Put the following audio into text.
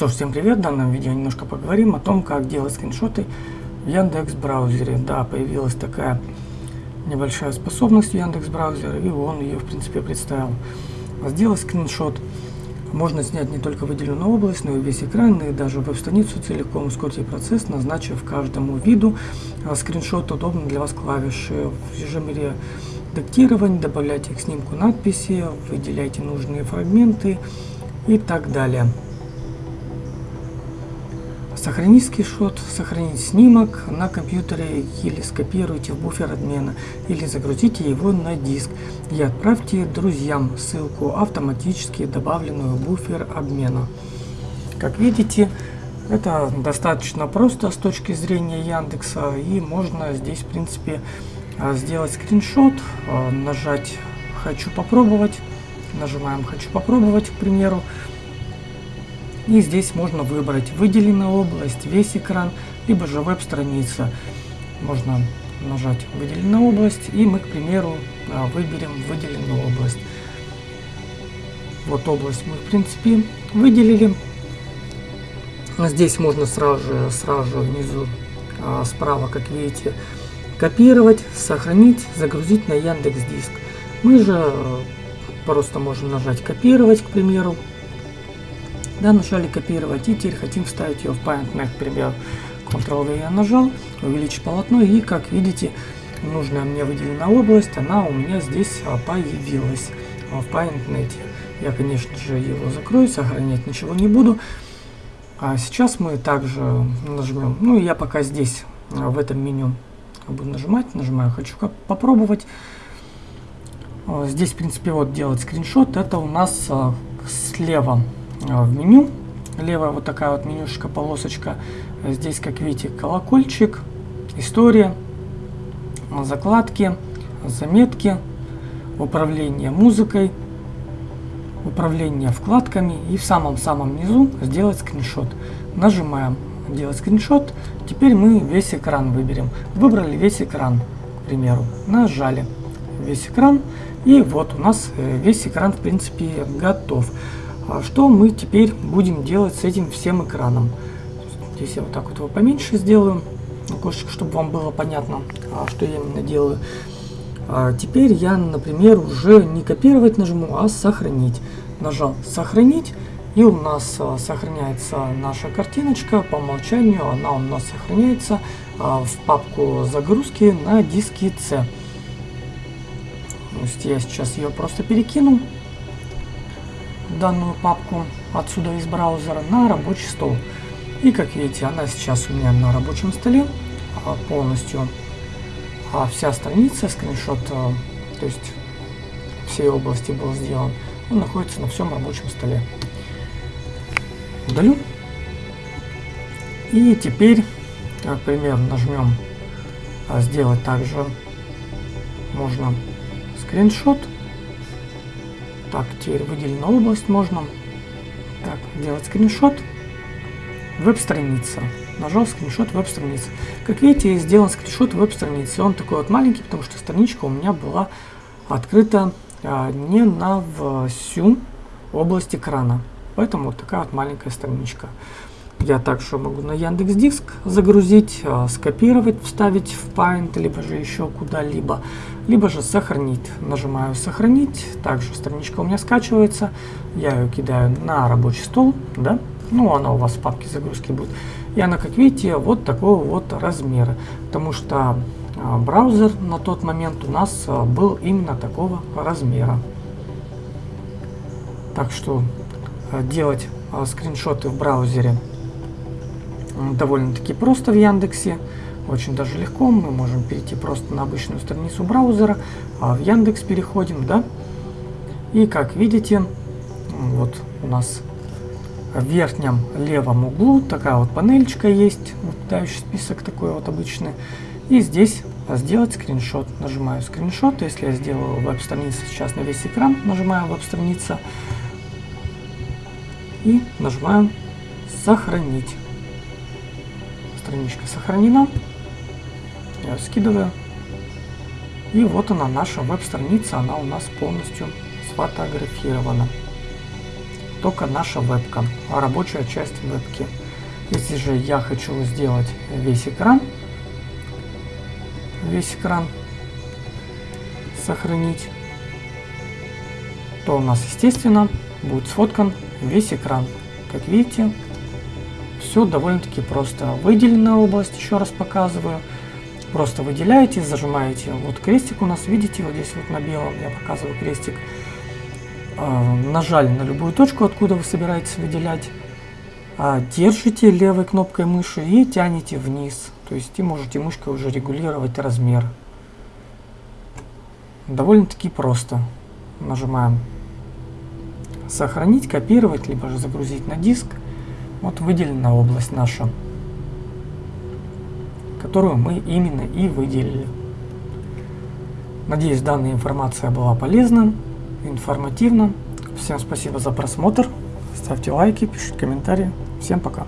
Что всем привет! В данном видео немножко поговорим о том, как делать скриншоты в Яндекс браузере. Да, появилась такая небольшая способность в Яндекс браузере, и он ее в принципе представил. Сделать скриншот можно снять не только выделенную область, но и весь экран, и даже веб-страницу целиком. Ускорьте процесс, назначив каждому виду а, скриншот удобно для вас клавиши. В режиме редактирования добавляйте к снимку надписи, выделяйте нужные фрагменты и так далее. Сохранить скриншот, сохранить снимок на компьютере или скопируйте в буфер обмена или загрузите его на диск и отправьте друзьям ссылку автоматически добавленную в буфер обмена. Как видите, это достаточно просто с точки зрения Яндекса и можно здесь в принципе сделать скриншот, нажать «Хочу попробовать», нажимаем «Хочу попробовать», к примеру, и здесь можно выбрать выделенная область, весь экран, либо же веб-страница. Можно нажать выделенная область и мы, к примеру, а, выберем выделенную область. Вот область мы, в принципе, выделили. Здесь можно сразу же, сразу же внизу а, справа, как видите, копировать, сохранить, загрузить на Яндекс Диск. Мы же а, просто можем нажать копировать, к примеру, да, нажали копировать и теперь хотим вставить ее в PaintNet, к примеру. Ctrl-V я нажал, увеличить полотно и как видите, нужная мне выделенная область, она у меня здесь а, появилась а, в PaintNet. Я, конечно же, его закрою, сохранять ничего не буду. А сейчас мы также нажмем, ну я пока здесь, а, в этом меню буду нажимать, нажимаю «Хочу попробовать». Здесь, в принципе, вот делать скриншот, это у нас слева в меню. Левая вот такая вот менюшка, полосочка. Здесь, как видите, колокольчик, история, закладки, заметки, управление музыкой, управление вкладками и в самом-самом низу сделать скриншот. Нажимаем делать скриншот. Теперь мы весь экран выберем. Выбрали весь экран, к примеру. Нажали весь экран. И вот у нас э, весь экран в принципе готов. А что мы теперь будем делать с этим всем экраном? Здесь я вот так вот его поменьше сделаю, окошечко, чтобы вам было понятно, а, что я именно делаю. А теперь я, например, уже не копировать нажму, а сохранить. Нажал сохранить, и у нас а, сохраняется наша картиночка. По умолчанию она у нас сохраняется в папку загрузки на диске C. То есть я сейчас ее просто перекину данную папку отсюда из браузера на рабочий стол. И как видите, она сейчас у меня на рабочем столе а, полностью. А вся страница, скриншот, а, то есть всей области был сделан, он находится на всем рабочем столе. Удалю. И теперь, например, нажмем а, сделать также можно скриншот. Так, теперь выделена область можно. Так, делать скриншот. Веб-страница. Нажал скриншот веб-страницы. Как видите, сделан скриншот веб-страницы. Он такой вот маленький, потому что страничка у меня была открыта а, не на всю область экрана. Поэтому вот такая вот маленькая страничка. Я также могу на Яндекс Диск загрузить, а, скопировать, вставить в Paint, либо же еще куда-либо, либо же сохранить. Нажимаю сохранить, также страничка у меня скачивается, я ее кидаю на рабочий стол, да, ну она у вас в папке загрузки будет. И она, как видите, вот такого вот размера, потому что а, браузер на тот момент у нас а, был именно такого размера. Так что делать скриншоты в браузере довольно-таки просто в Яндексе. Очень даже легко. Мы можем перейти просто на обычную страницу браузера, а в Яндекс переходим, да. И как видите, вот у нас в верхнем левом углу такая вот панельчика есть, выпадающий список такой вот обычный. И здесь сделать скриншот. Нажимаю скриншот. Если я сделаю веб-страницу сейчас на весь экран, нажимаю веб-страница и нажимаем сохранить страничка сохранена. Я скидываю. И вот она, наша веб-страница, она у нас полностью сфотографирована. только наша вебка, рабочая часть вебки. Если же я хочу сделать весь экран, весь экран сохранить, то у нас, естественно, будет сфоткан весь экран. Как видите, все довольно-таки просто. Выделенная область, еще раз показываю. Просто выделяете, зажимаете. Вот крестик у нас, видите, вот здесь вот на белом, я показываю крестик. Э, нажали на любую точку, откуда вы собираетесь выделять. А, держите левой кнопкой мыши и тянете вниз. То есть и можете мышкой уже регулировать размер. Довольно-таки просто. Нажимаем сохранить, копировать, либо же загрузить на диск. Вот выделена область наша, которую мы именно и выделили. Надеюсь, данная информация была полезна, информативна. Всем спасибо за просмотр. Ставьте лайки, пишите комментарии. Всем пока.